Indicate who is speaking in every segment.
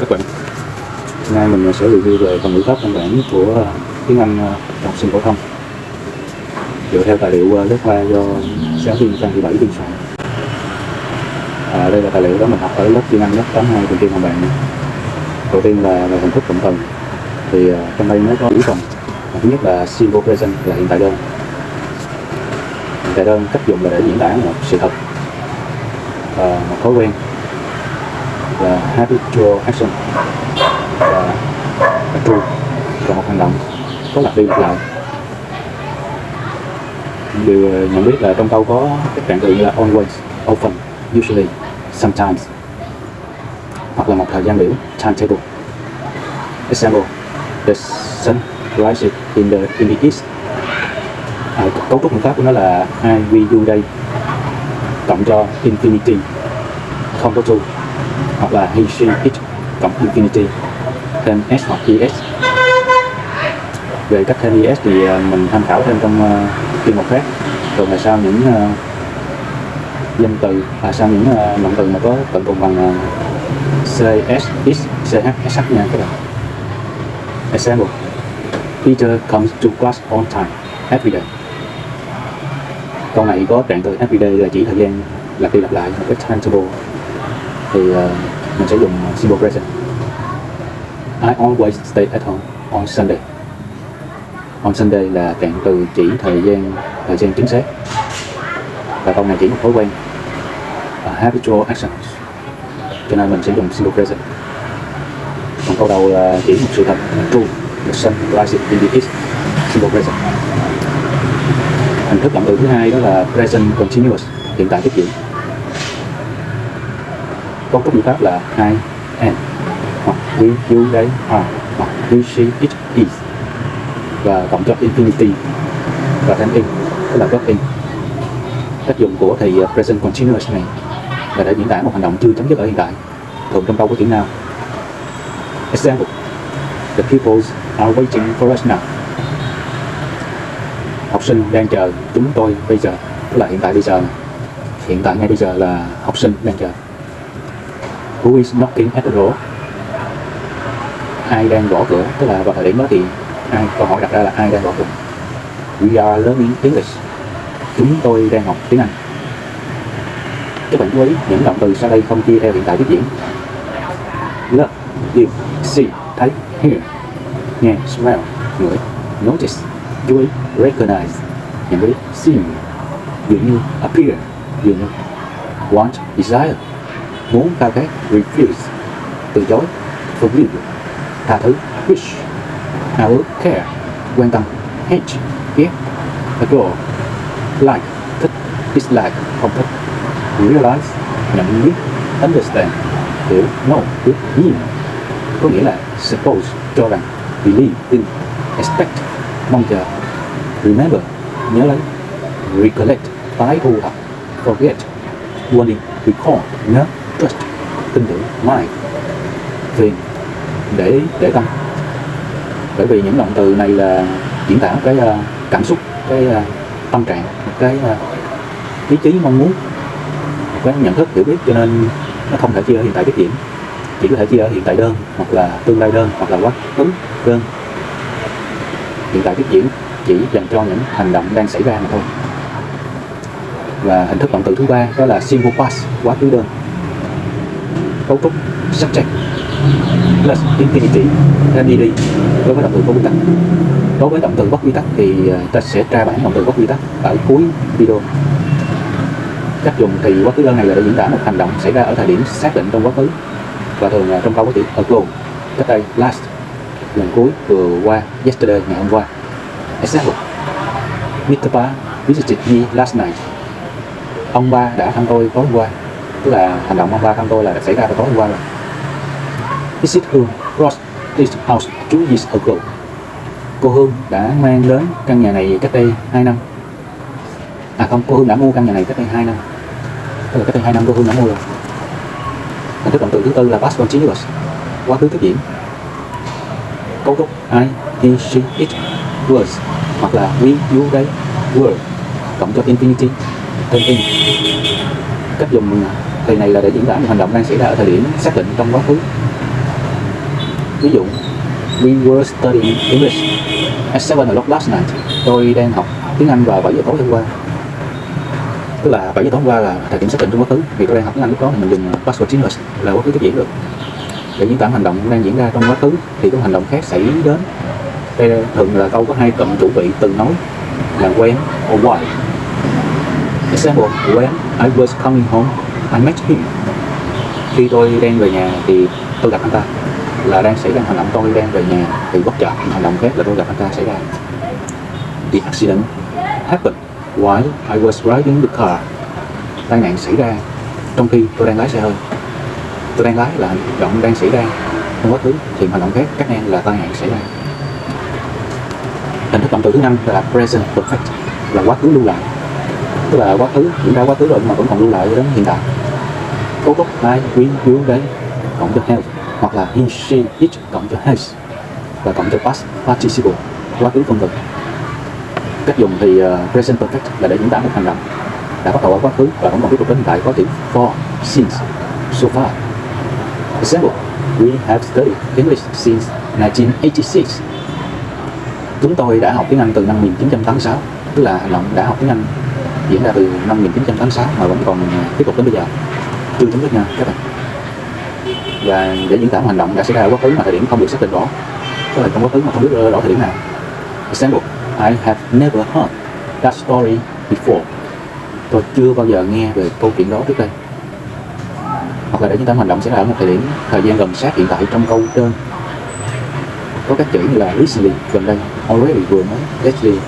Speaker 1: các bạn. Hôm nay mình sẽ review về phần ngữ pháp căn bản của à, tiếng Anh à, học sinh phổ thông. Dựa theo tài liệu à, lớp khoa do giáo viên Phan Thị Bảy biên soạn. À, đây là tài liệu đó mình học ở lớp tiếng Anh lớp 82 cùng tiên học bạn. Đầu tiên là về hình thức cụm từ thì trong đây nó có bốn phần. Thứ nhất là simple present là hiện tại đơn. Hiện tại đơn cách dùng là để diễn tả một sự thật và một thói quen là habitual action và true là một hành động có lặp đi lặp lại. Điều à, nhận biết là trong câu có các trạng từ như là always, often, usually, sometimes hoặc là một thời gian biểu timetable. Example the sun rises in the in the east. À, cấu trúc ngữ pháp của nó là I, we, you, they. Cộng cho infinity không có to hoặc là he, she, it cộng infinity thêm s hoặc es về cách thêm es thì ờ, mình tham khảo thêm trong uh, chuyên mục khác rồi là sau những uh, danh từ là sau những uh, động từ mà có tận cùng bằng uh, cs x ch sh nha các bạn. Example Peter comes to class on time every day. Câu này có trạng từ every day là chỉ thời gian lặp đi lặp lại một cái timetable. Thì uh, mình sẽ dùng simple present. I always stay at home on Sunday. On Sunday là cạn từ chỉ thời gian thời gian chính xác. Và câu này chỉ một thói quen. A habitual action cho nên mình sẽ dùng simple present. Còn câu đầu là chỉ một sự thật, true, the sun rises in the east. Simple present. Hình thức động từ thứ hai đó là present continuous, hiện tại tiếp diễn có cái biện pháp là I am hoặc we you they are hoặc we she it is và cộng cho infinity và thêm in, tức là verb in. Cách dùng của thì à, present continuous này là để diễn tả một hành động chưa chấm dứt ở hiện tại thường trong câu của tiếng nào. Example, the pupils are waiting for us now. Học sinh đang chờ, chúng tôi bây giờ, tức là hiện tại bây giờ. Hiện tại ngay bây giờ là học sinh đang chờ who is knocking at the door? Ai đang gõ cửa? Tức là vào thời điểm đó thì ai câu hỏi đặt ra là ai đang gõ cửa? We are learning English. Chúng tôi đang học tiếng Anh. Các bạn chú ý những động từ sau đây không chia theo hiện tại tiếp diễn. Look you, see thấy hear nghe smell ngửi notice. Chú ý recognize. Nhận biết seem, dường như appear dường như want desire muốn khao khát refuse, từ chối forgive tha thứ, wish ao ước, care, quan tâm, hate, ghét, adore, like, thích, dislike, không thích. Realize, nhận biết, understand, hiểu, know, biết, nhìn. Có nghĩa là suppose, cho rằng, believe tin expect, mong chờ, remember, nhớ lấy, recollect, tái thu thập, forget quên đi recall, nhớ tin tưởng mind thì để để tâm. Bởi vì những động từ này là diễn tả cái uh, cảm xúc cái uh, tâm trạng một cái uh, ý chí mong muốn cái nhận thức hiểu biết. Cho nên nó không thể chia ở hiện tại tiết diễn chỉ có thể chia ở hiện tại đơn hoặc là tương lai đơn hoặc là quá khứ đơn. Hiện tại tiết diễn chỉ dành cho những hành động đang xảy ra mà thôi. Và hình thức động từ thứ ba đó là simple past quá khứ đơn cấu trúc subject plus infinity thêm ed đối với động từ có quy tắc. Đối với động từ bất quy tắc thì à, ta sẽ tra bản động từ bất quy tắc ở cuối video. Cách dùng thì quá khứ đơn này là để diễn tả một hành động xảy ra ở thời điểm xác định trong quá khứ và thường trong câu có chữ ago cách đây, last, lần cuối vừa qua, yesterday, ngày hôm qua. Example. Mr. Ba visited me last night. Ông ba đã thăm tôi tối hôm qua tức là hành động ông ba thăm tôi là đã xảy ra vào tối hôm qua rồi. Is Hương Ross this house two years ago cô Hương đã mang đến căn nhà này cách đây 2 năm. À không cô Hương đã mua căn nhà này cách đây 2 năm. Tức là cách đây 2 năm cô Hương đã mua rồi. Hình thức động từ thứ tư là past continuous quá khứ tiếp diễn. Cấu trúc I, he, she, it, was hoặc là we, you, they, were cộng cho infinity thêm in. Cách dùng à, thì này là để diễn tả một hành động đang xảy ra ở thời điểm xác định trong quá khứ. Ví dụ, we were studying English at 7 o'clock last night. Tôi đang học tiếng Anh vào 7 giờ tối hôm qua. Tức là 7 giờ tối hôm qua là thời điểm xác định trong quá khứ. Vì tôi đang học tiếng Anh lúc đó thì mình dùng past continuous là quá khứ tiếp diễn được. Để diễn tả hành động đang diễn ra trong quá khứ thì có hành động khác xảy đến. Đây thường là câu có hai cụm chủ vị, từ nói là when or why. Example, when I was coming home. Anh Max khi tôi đang về nhà thì tôi gặp anh ta. Là đang xảy ra hành động tôi đang về nhà thì bất chợt hành động khác là tôi gặp anh ta xảy ra. The accident happened while I was driving the car. Tai nạn xảy ra trong khi tôi đang lái xe hơi. Tôi đang lái là hành động đang xảy ra. Trong quá khứ thì hành động khác, các em, là tai nạn xảy ra. Hình thức động từ thứ năm là present perfect, là quá khứ lưu lại tức là quá khứ diễn ra quá khứ rồi mà vẫn còn lưu lại đến hiện tại. Cấu trúc hai quý dưới đấy cộng cho have hoặc là he she it cộng cho has và cộng cho past participle. Quá khứ phân thực cách dùng thì uh, present perfect là để diễn tả một hành động. Đã bắt đầu ở quá khứ và vẫn còn tiếp tục đến hiện tại. Có chữ for since so far. Example we have studied English since 1986 chúng tôi đã học tiếng Anh từ năm 1986 tức là hành động đã học tiếng Anh diễn ra từ năm 1986 mà vẫn còn à, tiếp tục đến bây giờ. Chưa chấm dứt nha các bạn. Và để diễn tả một hành động đã xảy ra ở quá khứ mà thời điểm không được xác định rõ tức là trong quá khứ mà không biết rõ thời điểm nào. Example, I have never heard that story before. Tôi chưa bao giờ nghe về câu chuyện đó trước đây. Hoặc là để diễn tả hành động xảy ra ở một thời điểm, thời gian gần sát hiện tại trong câu trên. Có các chữ như là recently, gần đây, already vừa mới, lately,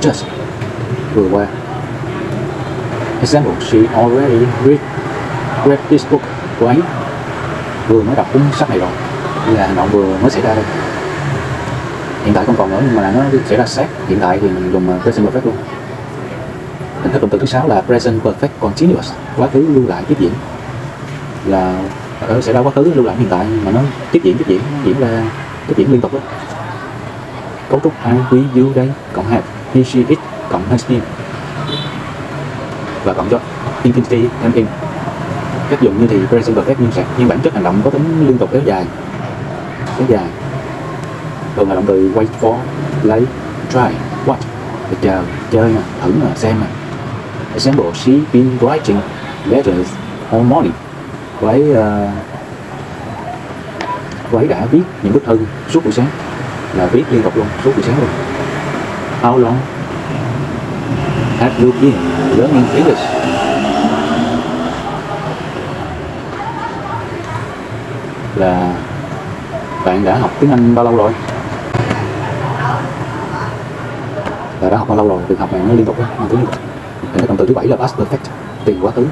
Speaker 1: just, vừa qua example she already read read this book của ấy vừa mới đọc cuốn sách này rồi. Là hành động vừa mới xảy ra đây. Hiện tại không còn nữa nhưng mà nó xảy ra sát. Hiện tại thì mình dùng uh, present perfect luôn. Hình thức động từ thứ sáu là present perfect continuous. Quá khứ lưu lại tiếp diễn. Là ở xảy ra quá khứ lưu lại hiện tại mà nó tiếp diễn tiếp diễn diễn ra tiếp diễn liên tục đó. Cấu trúc I, we, you đây cộng have he, she, it cộng has been và cộng cho infinity thêm in cách dùng như thì present perfect nhưng sạc nhưng bản chất hành động có tính liên tục kéo dài. Kéo dài. Thường là động từ wait for lấy try watch. Để chờ chơi nè thử nè xem nè. Example she been writing letters all morning cô ấy ờ, uh, cô ấy đã viết những bức thư suốt buổi sáng. Là viết liên tục luôn suốt buổi sáng luôn. How long have you been? Learning English. Là bạn đã học tiếng Anh bao lâu rồi? Là đã học bao lâu rồi? Việc học này nó liên tục đó, nó liên tục thì động từ thứ bảy là past perfect tiền quá khứ.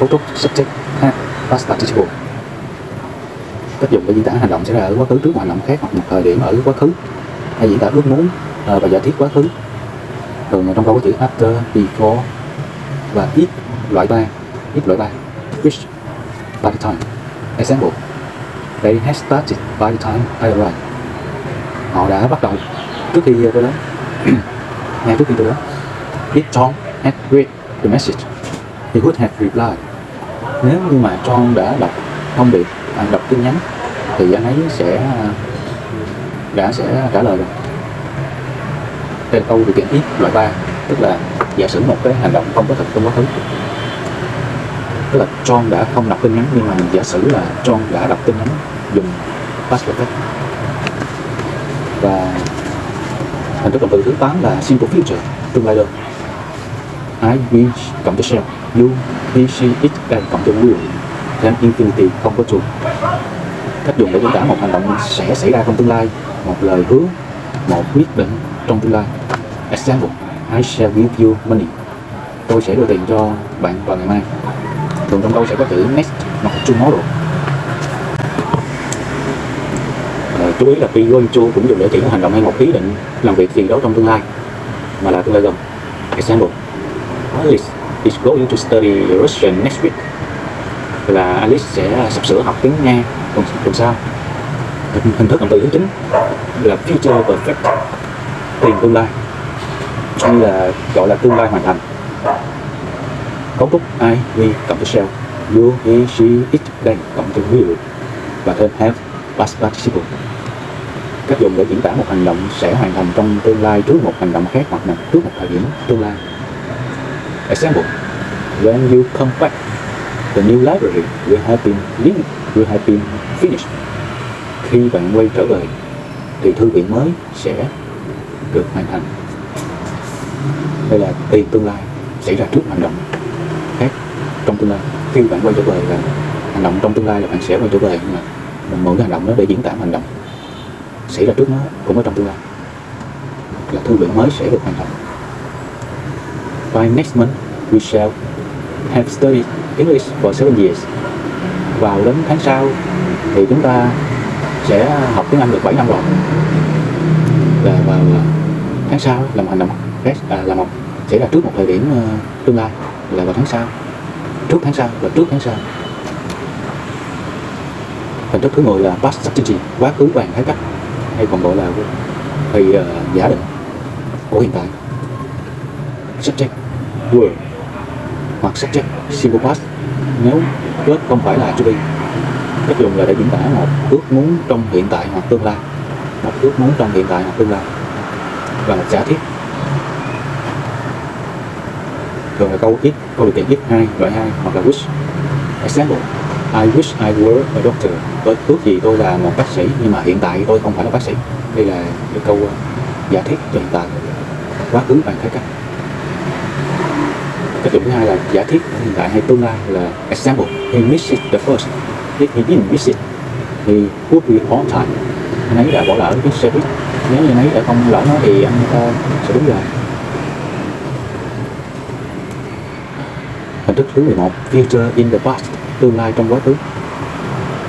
Speaker 1: Cấu trúc subject ha, past participle. Cách dùng để diễn tả hành động xảy ra ở quá khứ trước một hành động khác hoặc một thời điểm ở quá khứ. Hay diễn tả ước muốn ờ, và giả thiết quá khứ thường trong câu có chữ after before và if loại ba if loại ba. Which by the time. Example. They had started by the time I arrived. Họ đã bắt đầu trước khi tôi đến. Ngay trước khi tôi đến. If John had read the message he would have replied. Nếu như mà John đã đọc thông điệp à, đọc tin nhắn thì anh ấy sẽ à, đã sẽ trả lời rồi đây câu điều kiện ít loại 3 tức là giả sử một cái hành động không có thật trong quá khứ. Tức là John đã không đọc tin nhắn, nhưng mà giả sử là John đã đọc tin nhắn dùng password text và hình thức động từ thứ 8 là simple future tương lai được. I wish, cộng cho shall you, he, she, it đây cộng cho will. Thêm infinity, không có trùng. Cách dùng để diễn tả một hành động sẽ xảy ra trong tương lai. Một lời hứa, một quyết định trong tương lai. Example I shall give you money. Tôi sẽ đưa tiền cho bạn vào ngày mai. Thường trong câu sẽ có chữ next hoặc tomorrow à, chú ý là be going to cũng dùng để chỉ một hành động hay một ý định làm việc gì đó trong tương lai mà là tương lai gần. Example Alice is going to study Russian next week. Là Alice sẽ sắp sửa học tiếng Nga tuần, tuần sau. Hình thức động từ thứ chính là future perfect tiền tương lai. Hay là gọi là tương lai hoàn thành. Cấu trúc I, we cộng cho shall you, he, she, it đây cộng từ will và thêm have past participle. Cách dùng để diễn tả một hành động sẽ hoàn thành trong tương lai trước một hành động khác hoặc là trước một thời điểm tương lai. Example. When you come back the new library will have been linked will have been finished. Khi bạn quay trở về thì thư viện mới sẽ được hoàn thành. Đây là tiền tương lai xảy ra trước hành động khác trong tương lai. Khi bạn quay trở về là hành động trong tương lai là bạn sẽ quay trở về nhưng mà mình mượn cái hành động đó để diễn tả hành động xảy ra trước nó cũng ở trong tương lai. Là thư viện mới sẽ được hoàn thành. By next month, we shall have studied English for seven years. Vào đến tháng sau thì chúng ta sẽ học tiếng Anh được 7 năm rồi. Là vào à, tháng sau là một hành động khác à, là một xảy ra trước một thời điểm uh, tương lai là vào tháng sau. Trước tháng sau và trước tháng sau. Hình thức thứ 10 là past strategy quá khứ hoàn thái cách hay còn gọi là thì uh, ờ, giả định của hiện tại. Subject word hoặc subject simple past nếu kết không phải là to be cách dùng là để diễn tả một ước muốn trong hiện tại hoặc tương lai một ước muốn trong hiện tại hoặc tương lai và một giả thiết. Thường là câu ít, câu điều kiện ít, hai, loại hai, hoặc là wish. Example, I wish I were a doctor. Tôi ước gì tôi là một bác sĩ, nhưng mà hiện tại tôi không phải là bác sĩ. Đây là cái câu ờ, giả thiết cho hiện tại. Quá khứ bằng thái cách. Cách dùng thứ hai là giả thiết hiện tại hay tương lai là example. He missed the first. If he didn't miss it he would be on time. Anh ấy đã bỏ lỡ cái xe buýt nếu như anh ấy không lỏng nó thì anh ta sẽ đúng rồi hình thức thứ 11 future in the past tương lai trong quá khứ.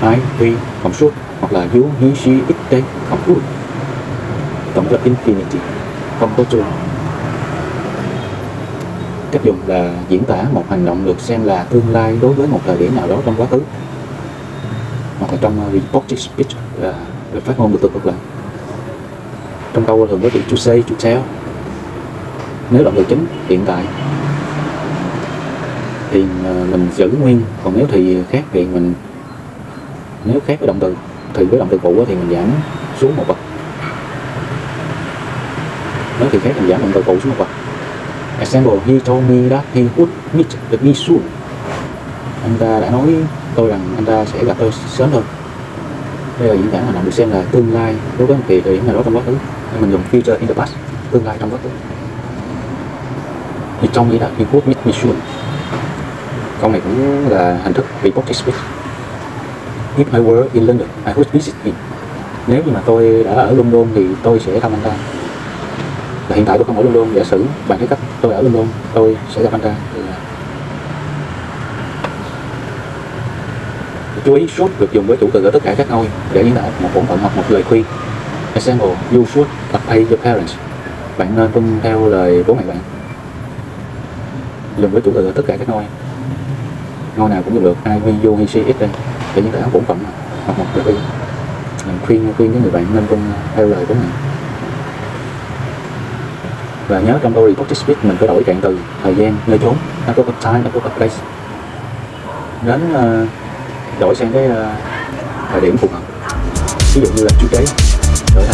Speaker 1: I, V, cộng suốt hoặc là U, he, she, it, they, cộng U tổng cho infinity không có trường cách dùng là diễn tả một hành động được xem là tương lai đối với một thời điểm nào đó trong quá khứ. Hoặc là trong uh, reported speech là được phát ngôn được từ cực lại trong câu thường có chữ chú C, chú tell nếu động từ chính hiện tại thì à, mình giữ nguyên. Còn nếu thì khác thì mình nếu khác với động từ thì với động từ cũ thì mình giảm xuống một bậc. Nếu thì khác mình giảm động từ cũ xuống một bậc. Example he told me that he would meet with me soon. Anh ta đã nói tôi rằng anh ta sẽ gặp tôi sớm hơn. Đây là diễn tả mà động được xem là tương lai đối với một kỳ thời điểm nào đó trong quá khứ mình dùng future in the past tương lai trong quá khứ thì trong nghĩa là he would meet me câu này cũng là hình thức reported speech if I were in London, I would visit him. Nếu như mà tôi đã ở London thì tôi sẽ thăm anh ta. Là hiện tại tôi không ở London, giả sử bạn thấy cách, tôi ở London, tôi sẽ gặp anh ta. Chú ý suốt được dùng với chủ từ ở tất cả các ngôi, để diễn tả một bổn phận hoặc một lời khuyên example you should obey your parents. Bạn nên tuân theo lời bố mẹ bạn. Dùng với chủ từ ở tất cả các ngôi. Ngôi nào cũng dùng được I, we, you, he, she, it đây để những tả bổn phận hoặc một lời khuyên khuyên khuyên cái người bạn nên tuân theo lời bố mẹ. Và nhớ trong câu reported speech mình phải đổi trạng từ thời gian nơi chốn nó có a time, nó có a place. Đến uh, đổi sang cái uh, thời điểm phù hợp. Ví dụ như là chú cháy đổi